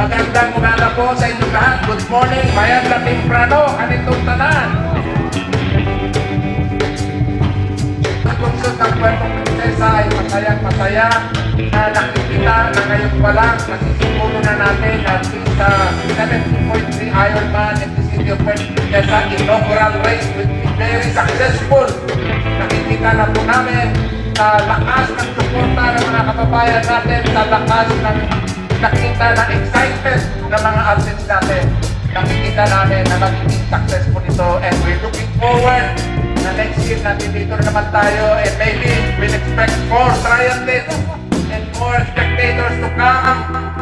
Magandang umaga po sa inyong lahat. Good morning, bayan na temprano, kanitong tanan. Ang lungsod ng Puerto Princesa ay masayang masaya na nakikita na ngayon pa lang nasisimulo na natin at sa 17.3 Ironman in Puerto Princesa inaugural race very successful. Nakikita na po namin sa lakas ng suporta ng mga kababayan natin, sa lakas ng nakita na excitement ng mga athletes natin. Nakikita namin na magiging successful ito and we're looking forward na next year natin dito na naman tayo and maybe we'll expect more triathletes and more spectators to come.